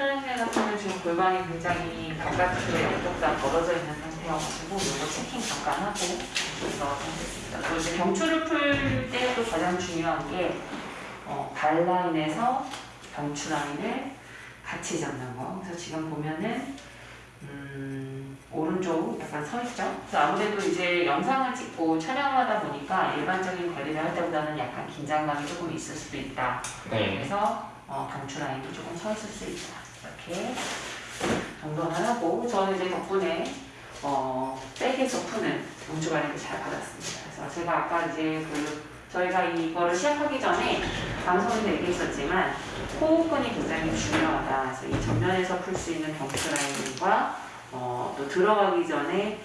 편하게 같으면 지금 골반이 굉장히 바깥쪽에 양쪽 다 벌어져 있는 상태여가지고 이거 체킹 잠깐 하고 그래서 하겠습니다. 또 이제 경추를 풀 때도 가장 중요한 게 어, 발 라인에서 경추 라인을 같이 잡는 거. 그래서 지금 보면은 음, 오른쪽 약간 서 있죠. 그래서 아무래도 이제 영상을 찍고 촬영하다 보니까 일반적인 관리를 할 때보다는 약간 긴장감이 조금 있을 수도 있다. 네. 그래서 어, 경추 라인도 조금 서 있을 수 있다. 이렇게 정도는 하고 저는 이제 덕분에 어, back에서 푸는 경추 관리를 잘 받았습니다. 그래서 제가 아까 이제 그 저희가 이거를 시작하기 전에 방송에서 얘기했었지만 호흡근이 굉장히 중요하다. 그래서 이 전면에서 풀 수 있는 경추 라인과 어, 또 들어가기 전에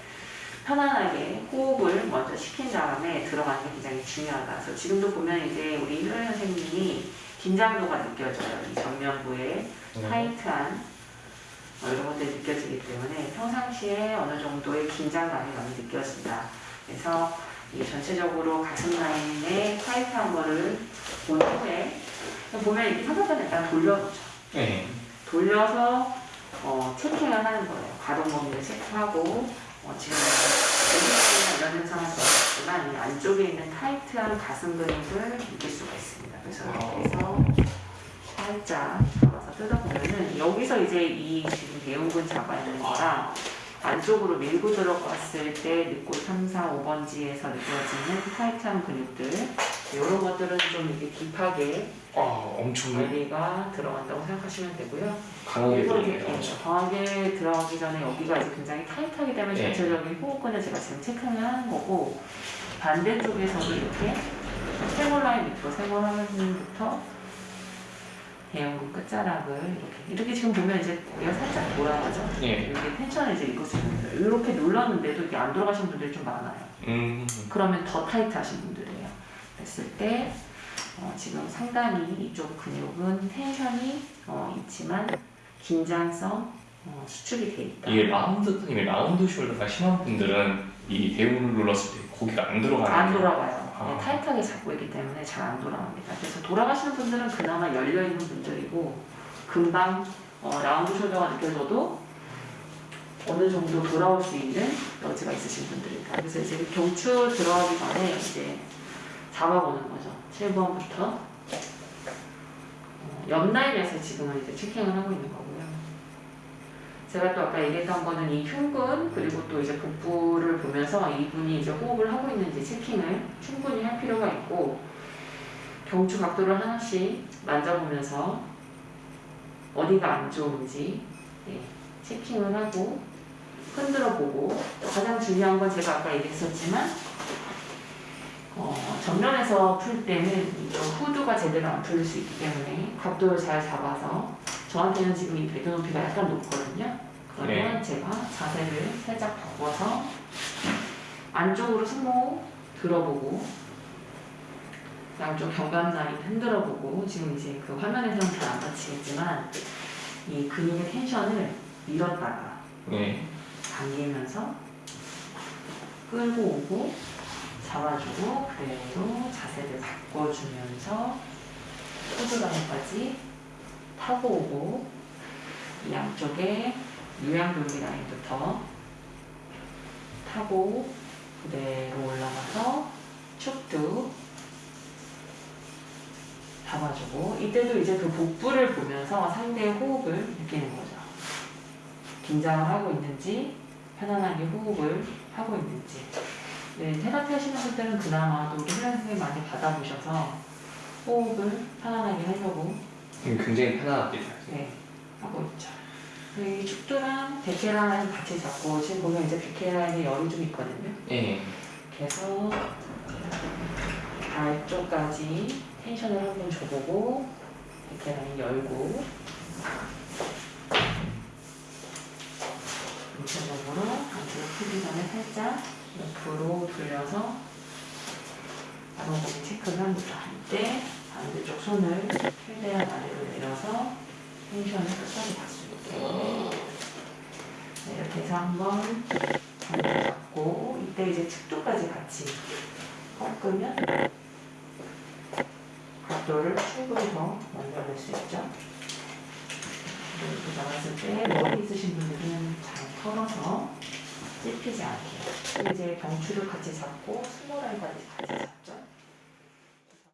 편안하게 호흡을 먼저 시킨 다음에 들어가는 게 굉장히 중요하다. 그래서 지금도 보면 이제 우리 healer 선생님이 긴장도가 느껴져요. 이 정면부에 네. 타이트한 어, 이런 것들이 느껴지기 때문에 평상시에 어느 정도의 긴장감이 많이 느껴진다. 그래서 이 전체적으로 가슴 라인에 타이트한 거를 본 후에 보면 이렇게 상대편 약간 돌려보죠. 네. 돌려서 어, 체킹을 하는 거예요. 가동 범위를 체크하고 어, 지금 이런 현상을 보였지만 이 안쪽에 있는 타이트한 가슴 근육을 느낄 수가 있습니다. 살짝 잡아서 뜯어보면은 여기서 이제 이 지금 대운근 잡아 있는 거랑 안쪽으로 밀고 들어갔을 때 늑골 3, 4, 5번지에서 느껴지는 타이트한 근육들 이런 것들은 좀 이렇게 딥하게 아, 엄청 관리가 들어간다고 생각하시면 되고요. 강하게 엄청. 강하게 들어가기 전에 여기가 이제 굉장히 타이트하기 때문에 네. 전체적인 호흡근을 제가 지금 체크를 하는 거고 반대쪽에서도 이렇게 쇄골 라인 밑으로 쇄골 라인부터 대흉근 끝자락을 이렇게 이렇게 지금 보면 이제 고개가 살짝 돌아가죠. 예. 이렇게 tension을 이제 있는 분들 이렇게 눌렀는데도 이게 안 돌아가시는 분들이 좀 많아요. 음. 그러면 더 타이트하신 분들이에요. 그랬을 때 어, 지금 상당히 이쪽 근육은 tension이 어, 있지만 긴장성 어, 수축이 돼 있다. 이게 라운드 이게 round shoulder가 심한 분들은 이 대흉을 눌렀을 때 고개가 안 들어가는 안 게- 돌아가요. 아. 네, 타이트하게 잡고 있기 때문에 잘 안 돌아갑니다. 그래서 돌아가시는 분들은 그나마 열려 있는 분들이고 금방 어, 라운드 숄더가 느껴져도 어느 정도 돌아올 수 있는 여지가 있으신 분들이다. 그래서 이제 그 경추 들어가기 전에 이제 잡아보는 거죠. 7번부터 어, 옆 라인에서 지금은 이제 체킹을 하고 있는 거고요. 제가 또 아까 얘기했던 거는 이 흉근 그리고 또 이제 복부를 보면서 이분이 이제 호흡을 하고 있는지 체킹을 충분히 할 필요가 있고 경추 각도를 하나씩 만져보면서 어디가 안 좋은지 예, 체킹을 하고 흔들어 보고 또 가장 중요한 건 제가 아까 얘기했었지만 어, 정면에서 풀 때는 후두가 제대로 안 풀릴 수 있기 때문에 각도를 잘 잡아서 저한테는 지금 이 배도 높이가 약간 높거든요. 그러면 제가 자세를 살짝 바꿔서 안쪽으로 승모 들어보고 양쪽 경감 라인 흔들어보고 지금 이제 그 화면에서는 잘안 받치겠지만 이 근육의 텐션을 밀었다가 네. 당기면서 끌고 오고 잡아주고 그대로 자세를 바꿔주면서 호두라인까지 타고 오고 이 양쪽에 유양돌기 라인부터 타고 그대로 올라가서 축도 잡아주고 이때도 이제 그 복부를 보면서 상대의 호흡을 느끼는 거죠. 긴장을 하고 있는지 편안하게 호흡을 하고 있는지 네, 테라피 하시는 분들은 그나마 또 우리 healer 선생님 많이 받아보셔서 호흡을 편안하게 하려고 음, 굉장히 편안하게 잘. 네, 하고 있죠. 네, 이 축도랑 백케라인 같이 잡고 지금 보면 이제 백케라인에 열이 좀 있거든요. 예. 그래서 발 쪽까지 텐션을 한번 줘보고 백케라인 열고 전체적으로 안쪽으로 풀기 전에 살짝 옆으로 돌려서 바로보기 체크를 합니다. 이때 반대쪽 손을 최대한 아래로 내려서 텐션을 끝까지 있게 네, 이렇게 해서 한번 잡고 이때 이제 측도까지 같이 꺾으면 각도를 충분히 더 만들어낼 수 있죠. 이렇게 잡았을 때 머리 있으신 분들은 잘 털어서 찝히지 않게. 이제 경추를 같이 잡고 스몰 라인까지 같이 잡죠.